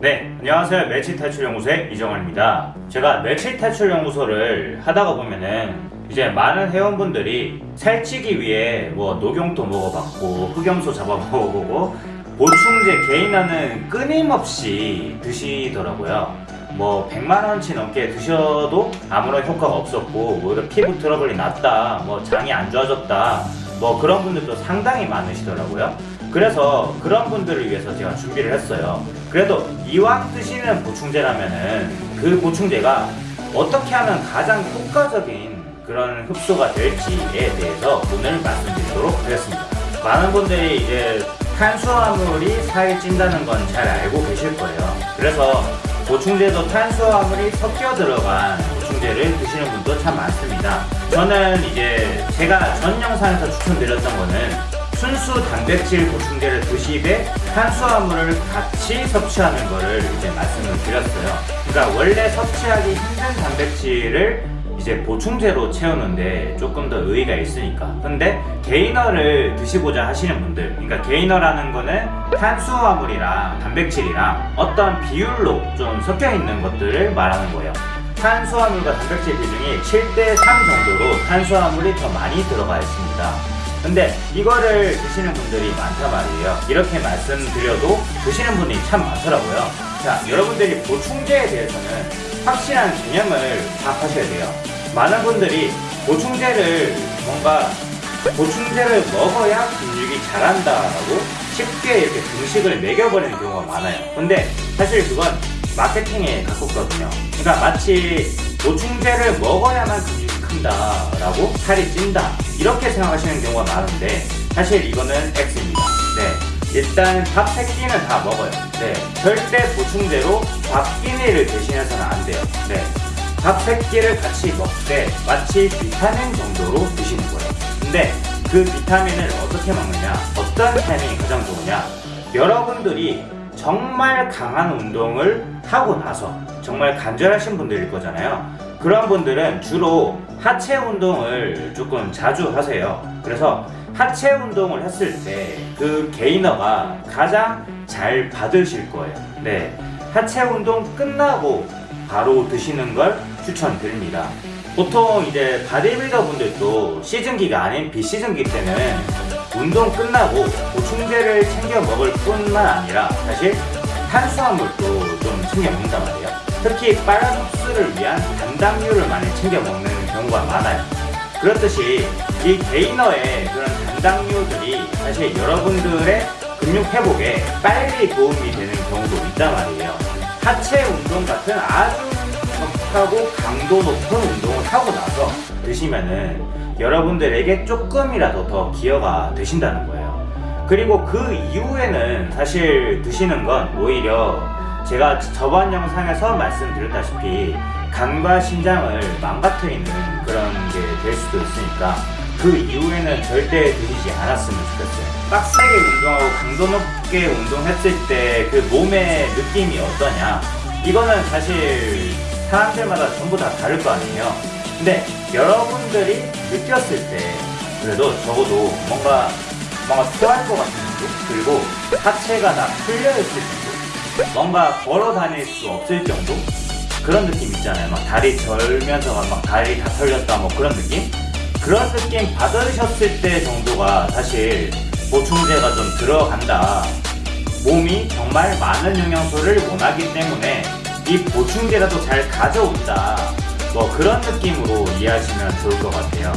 네, 안녕하세요. 멸치 탈출 연구소의 이정환입니다. 제가 멸치 탈출 연구소를 하다가 보면은 이제 많은 회원분들이 살찌기 위해 뭐 녹용도 먹어봤고 흑염소 잡아 먹어보고 보충제 개인화는 끊임없이 드시더라고요. 뭐 100만원치 넘게 드셔도 아무런 효과가 없었고 오히려 피부 트러블이 났다 뭐 장이 안 좋아졌다 뭐 그런 분들도 상당히 많으시더라고요. 그래서 그런 분들을 위해서 제가 준비를 했어요. 그래도 이왕 드시는 보충제라면은 그 보충제가 어떻게 하면 가장 효과적인 그런 흡수가 될지에 대해서 오늘 말씀드리도록 하겠습니다. 많은 분들이 이제 탄수화물이 살이 찐다는 건 잘 알고 계실 거예요. 그래서 보충제도 탄수화물이 섞여 들어간 보충제를 드시는 분도 참 많습니다. 저는 이제 제가 전 영상에서 추천드렸던 거는 순수 단백질 보충제를 드시되 탄수화물을 같이 섭취하는 거를 이제 말씀을 드렸어요. 그러니까 원래 섭취하기 힘든 단백질을 이제 보충제로 채우는데 조금 더 의의가 있으니까. 근데 게이너를 드시고자 하시는 분들 그러니까 게이너라는 거는 탄수화물이랑 단백질이랑 어떤 비율로 좀 섞여 있는 것들을 말하는 거예요 탄수화물과 단백질 비중이 7대 3 정도로 탄수화물이 더 많이 들어가 있습니다. 근데 이거를 드시는 분들이 많단 말이에요. 이렇게 말씀드려도 드시는 분이 참 많더라고요. 자 여러분들이 보충제에 대해서는 확실한 개념을 파악하셔야 돼요. 많은 분들이 보충제를 뭔가 보충제를 먹어야 근육이 자란다라고 쉽게 이렇게 등식을 매겨버리는 경우가 많아요. 근데 사실 그건 마케팅에 가깝거든요. 그러니까 마치 보충제를 먹어야만 근육이 큰다 라고 살이 찐다. 이렇게 생각하시는 경우가 많은데 사실 이거는 X입니다. 네. 일단 밥 3끼는 다 먹어요. 네. 절대 보충제로 밥 끼니를 대신해서는 안 돼요. 네. 밥 3끼를 같이 먹되 마치 비타민 정도로 드시는 거예요. 근데 그 비타민을 어떻게 먹느냐 어떤 타이밍이 가장 좋으냐 여러분들이 정말 강한 운동을 하고 나서 정말 간절하신 분들일 거잖아요. 그런 분들은 주로 하체 운동을 조금 자주 하세요. 그래서 하체 운동을 했을 때 그 gainer가 가장 잘 받으실 거예요. 네 하체 운동 끝나고 바로 드시는 걸 추천드립니다. 보통 이제 바디빌더 분들도 시즌기가 아닌 비시즌기 때는 운동 끝나고 보충제를 챙겨 먹을 뿐만 아니라 사실 탄수화물도 좀 챙겨 먹는단 말이에요. 특히 빨간 흡수를 위한 단당류를 많이 챙겨 먹는 경우가 많아요. 그렇듯이 이 게이너의 그런 단당류들이 사실 여러분들의 근육 회복에 빨리 도움이 되는 경우도 있단 말이에요. 하체 운동 같은 아주 격하고 강도 높은 운동을 하고 나서 드시면은 여러분들에게 조금이라도 더 기여가 되신다는 거예요. 그리고 그 이후에는 사실 드시는 건 오히려 제가 저번 영상에서 말씀드렸다시피 간과 신장을 망가뜨리는 그런 게 될 수도 있으니까 그 이후에는 절대 드시지 않았으면 좋겠어요. 빡세게 운동하고 강도 높게 운동했을 때 그 몸의 느낌이 어떠냐? 이거는 사실 사람들마다 전부 다 다를 거 아니에요 근데 여러분들이 느꼈을 때 그래도 적어도 뭔가 뭔가 토할 것 같은 느낌? 그리고 하체가 다 풀려있을 정도? 뭔가 걸어 다닐 수 없을 정도? 그런 느낌 있잖아요. 막 다리 절면서 막, 막 다리 다 털렸다 뭐 그런 느낌? 그런 느낌 받으셨을 때 정도가 사실 보충제가 좀 들어간다. 몸이 정말 많은 영양소를 원하기 때문에 이 보충제라도 잘 가져온다 뭐 그런 느낌으로 이해하시면 좋을 것 같아요